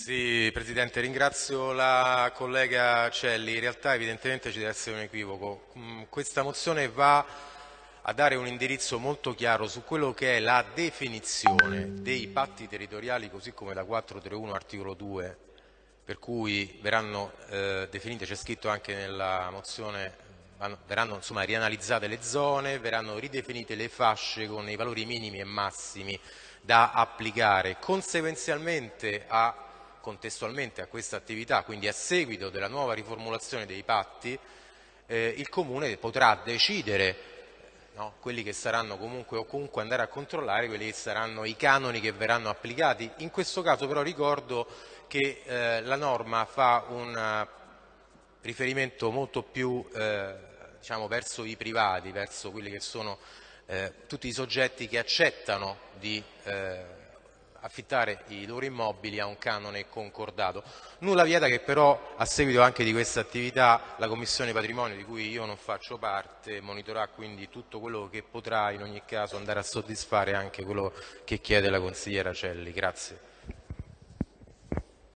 Sì, Presidente, ringrazio la collega Celli. In realtà evidentemente ci deve essere un equivoco. Mm, questa mozione va a dare un indirizzo molto chiaro su quello che è la definizione dei patti territoriali così come la 431 articolo 2 per cui verranno eh, definite, c'è scritto anche nella mozione, verranno insomma, rianalizzate le zone, verranno ridefinite le fasce con i valori minimi e massimi da applicare conseguenzialmente a contestualmente a questa attività, quindi a seguito della nuova riformulazione dei patti, eh, il Comune potrà decidere no, quelli che saranno comunque o comunque andare a controllare quelli che saranno i canoni che verranno applicati. In questo caso però ricordo che eh, la norma fa un eh, riferimento molto più eh, diciamo, verso i privati, verso quelli che sono eh, tutti i soggetti che accettano di eh, affittare i loro immobili a un canone concordato. Nulla vieta che però a seguito anche di questa attività la Commissione Patrimonio di cui io non faccio parte monitorerà quindi tutto quello che potrà in ogni caso andare a soddisfare anche quello che chiede la consigliera Celli. Grazie.